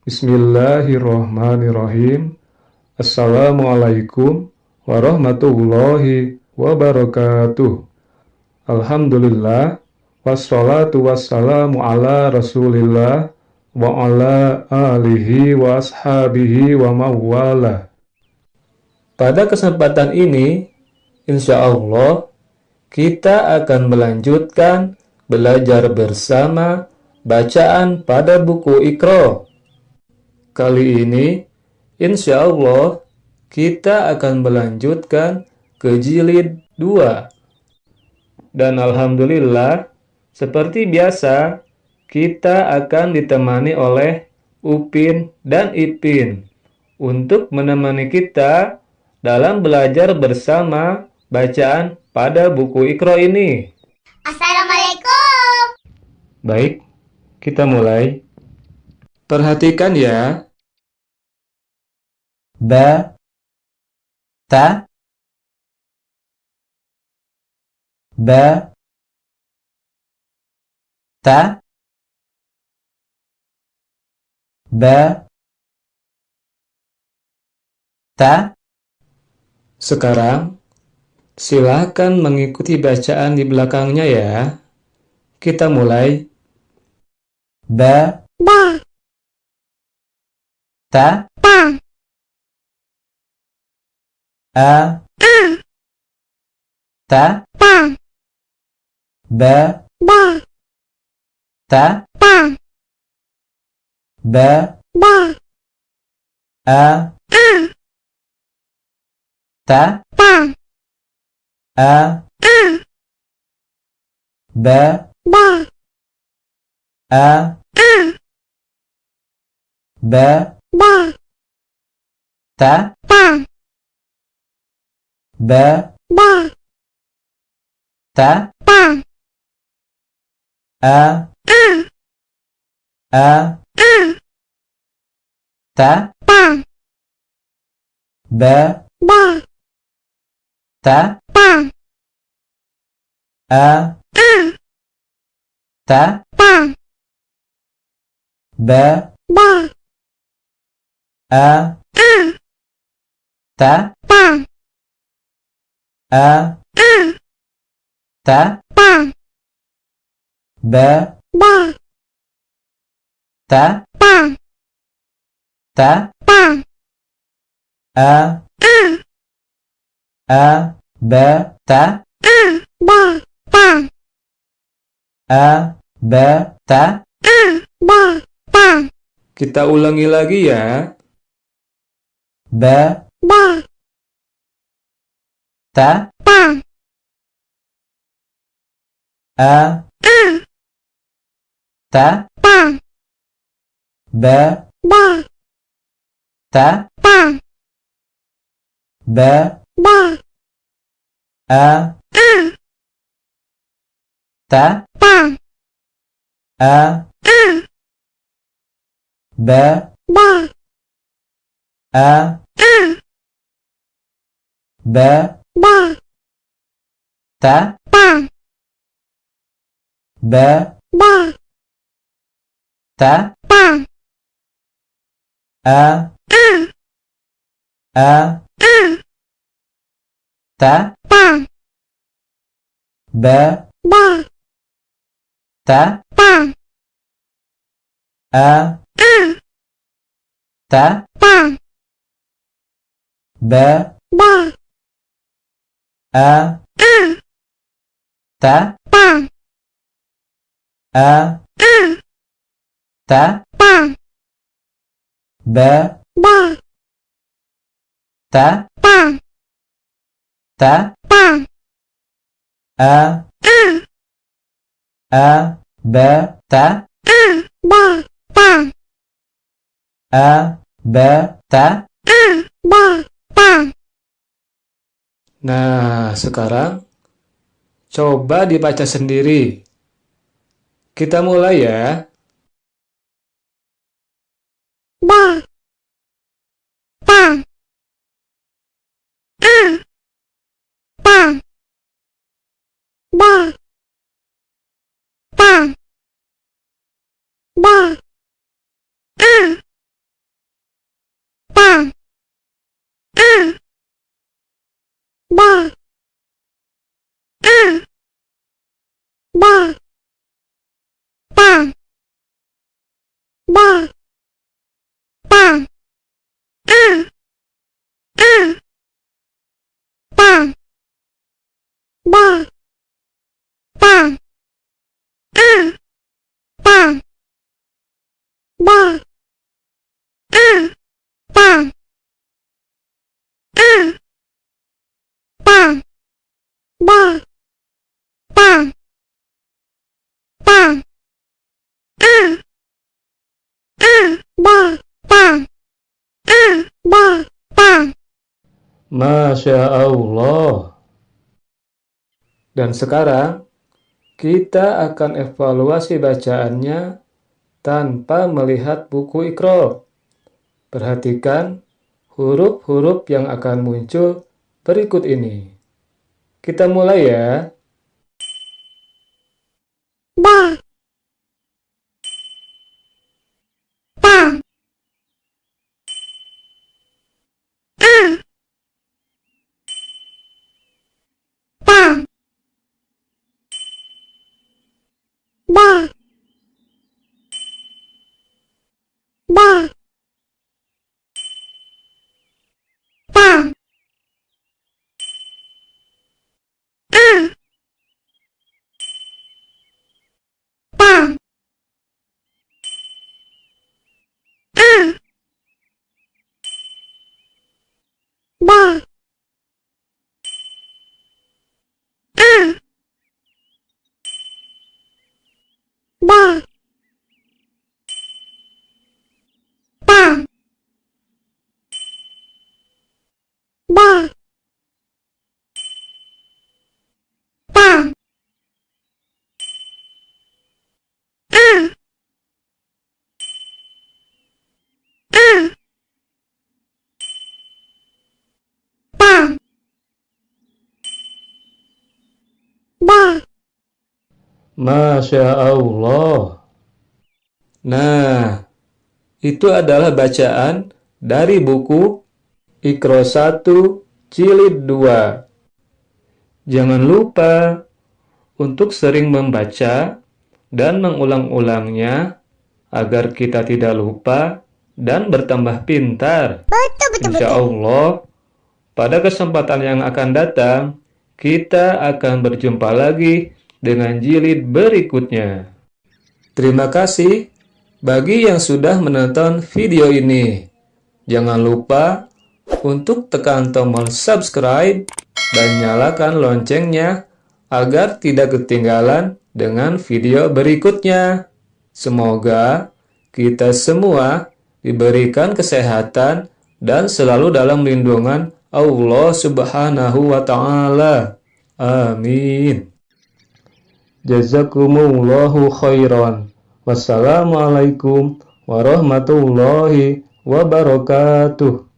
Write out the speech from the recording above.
Bismillahirrahmanirrahim. Assalamualaikum warahmatullahi wabarakatuh. Alhamdulillah wassalatu wassalamu ala Rasulillah wa ala alihi wa ashabihi wa mawala. Pada kesempatan ini, insya Allah, kita akan melanjutkan belajar bersama bacaan pada buku Iqra. Kali ini, insya Allah, kita akan melanjutkan ke jilid 2. Dan Alhamdulillah, seperti biasa, kita akan ditemani oleh Upin dan Ipin untuk menemani kita dalam belajar bersama bacaan pada buku Iqra ini. Assalamualaikum. Baik, kita mulai. Perhatikan ya. Ba ta ba ta ba ta Sekarang Silahkan mengikuti bacaan di belakangnya ya. Kita mulai. Ba. Ba. Ta. Ta. A. A. Ta. Ta. Ba. Ba. Ta. Ta. Ba. Ba. A. A. Ta. Ta. A. A. Ba. Ba. A. A. Ba. Ba. Ta. Ta. Ba. Ba. Ta. Ta. A. A. A. A. Ta. Ta. Ba. Ba. Ta. Ta. A. A. Ta. Ta. Ba. Ba. A. A. Ta. Ta. A. A. Ta. Ta. Ba. Ba. Ta. Ta. Ta. Ta. A. A. A. Ba. Ta. A. Ba. Ta. A. Ba. Ta. A. Ba. Ta. Kita ulangi lagi ya. Ba. Ba. Ta. Ta. A. A. Ta. Ta. Ba. Ba. Ta. Ta. Ba. Ba. A. A. Ta. Ta. A. A. Ba. Ba. A. A. Ba. Ba. Ta. Ta. Ba. Ba. Ta. Ta. A. A. A. A. Ta. Ta. Ba. Ba. Ta. Ta. A. A. Ta. Ta. Ba. Ba. A. A. Ta. Ta. A. A. Ta. Ta. Ba. Ba. Ta. Ta. Ta. Ta. A. A. A. Ba. Ta. A. Ba. Ta. A. Ba. Ta. A. Ba. Nah, sekarang coba dibaca sendiri. Kita mulai ya. Ba. Ta. A. Ta. Ba. Ta. Ba. A. ba a ba ta ba ta a a ta ba ta a ta ba a ta a ta ba ta ta a a ba ta a ba ta Masya Allah. Dan sekarang, kita akan evaluasi bacaannya tanpa melihat buku ikro. Perhatikan huruf-huruf yang akan muncul berikut ini. Kita mulai ya. ba ta a ta ba ba ta a ta a ba a ba ta ba ta a a ta ba Masya Allah. Nah, itu adalah bacaan dari buku Ikro 1 Jilid 2. Jangan lupa untuk sering membaca dan mengulang-ulangnya agar kita tidak lupa dan bertambah pintar. betul betul Insya Allah, pada kesempatan yang akan datang, kita akan berjumpa lagi dengan jilid berikutnya. Terima kasih bagi yang sudah menonton video ini. Jangan lupa untuk tekan tombol subscribe dan nyalakan loncengnya agar tidak ketinggalan dengan video berikutnya. Semoga kita semua diberikan kesehatan dan selalu dalam lindungan Allah Subhanahu wa taala. Amin. Jazakumullahu khairan. Wassalamualaikum warahmatullahi wabarakatuh.